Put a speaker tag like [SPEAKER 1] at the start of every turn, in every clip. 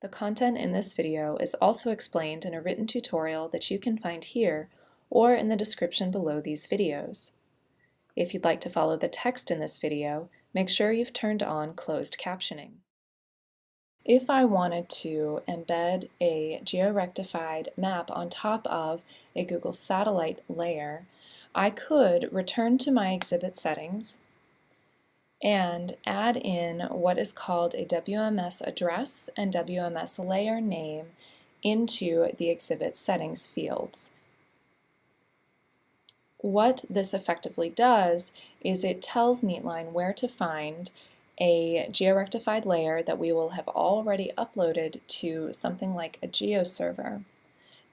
[SPEAKER 1] The content in this video is also explained in a written tutorial that you can find here or in the description below these videos. If you'd like to follow the text in this video, make sure you've turned on closed captioning. If I wanted to embed a georectified map on top of a Google Satellite layer, I could return to my exhibit settings and add in what is called a WMS address and WMS layer name into the exhibit settings fields. What this effectively does is it tells Neatline where to find a georectified layer that we will have already uploaded to something like a GeoServer.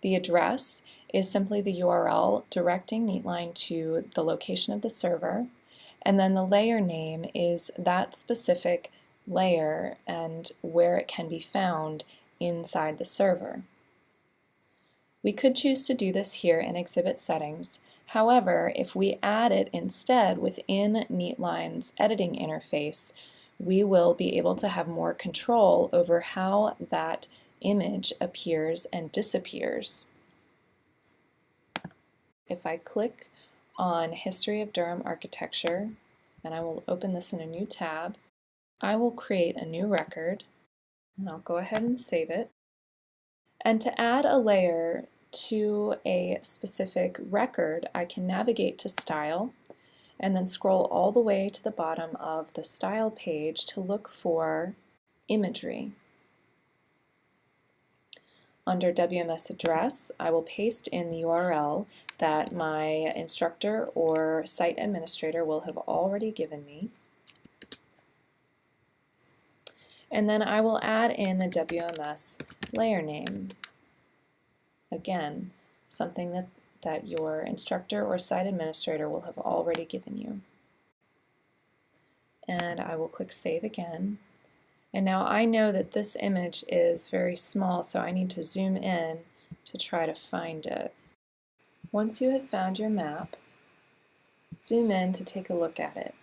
[SPEAKER 1] The address is simply the URL directing Neatline to the location of the server, and then the layer name is that specific layer and where it can be found inside the server. We could choose to do this here in Exhibit Settings. However, if we add it instead within Neatline's editing interface, we will be able to have more control over how that image appears and disappears. If I click on History of Durham Architecture, and I will open this in a new tab, I will create a new record, and I'll go ahead and save it. And to add a layer to a specific record, I can navigate to Style, and then scroll all the way to the bottom of the style page to look for imagery. Under WMS address, I will paste in the URL that my instructor or site administrator will have already given me. And then I will add in the WMS layer name. Again, something that that your instructor or site administrator will have already given you. And I will click Save again. And now I know that this image is very small, so I need to zoom in to try to find it. Once you have found your map, zoom in to take a look at it.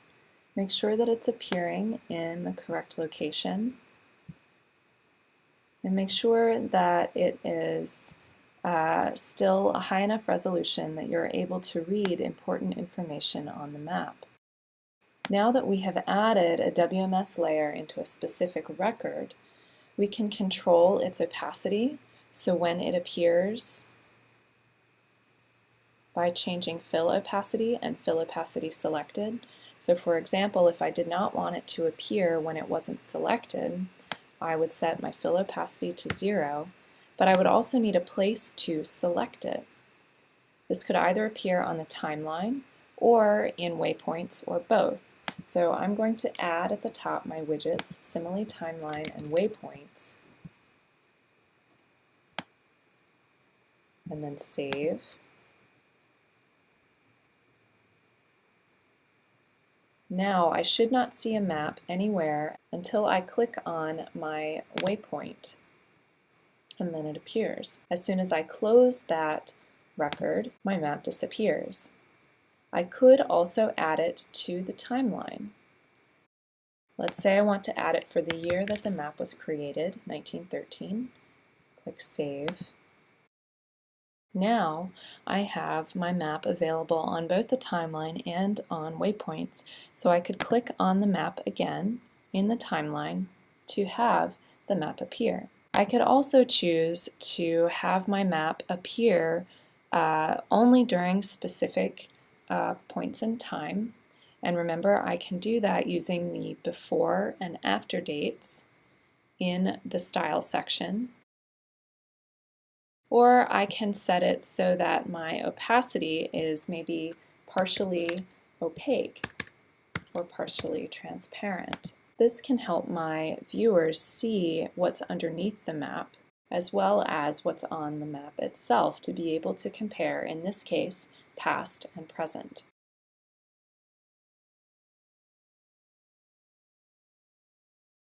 [SPEAKER 1] Make sure that it's appearing in the correct location. And make sure that it is uh, still a high enough resolution that you're able to read important information on the map. Now that we have added a WMS layer into a specific record, we can control its opacity, so when it appears by changing fill opacity and fill opacity selected. So for example, if I did not want it to appear when it wasn't selected, I would set my fill opacity to zero but I would also need a place to select it. This could either appear on the timeline or in waypoints or both. So I'm going to add at the top my widgets, simile timeline and waypoints, and then save. Now I should not see a map anywhere until I click on my waypoint and then it appears. As soon as I close that record, my map disappears. I could also add it to the timeline. Let's say I want to add it for the year that the map was created, 1913. Click Save. Now I have my map available on both the timeline and on waypoints, so I could click on the map again in the timeline to have the map appear. I could also choose to have my map appear uh, only during specific uh, points in time. And remember, I can do that using the before and after dates in the style section. Or I can set it so that my opacity is maybe partially opaque or partially transparent. This can help my viewers see what's underneath the map as well as what's on the map itself to be able to compare, in this case, past and present.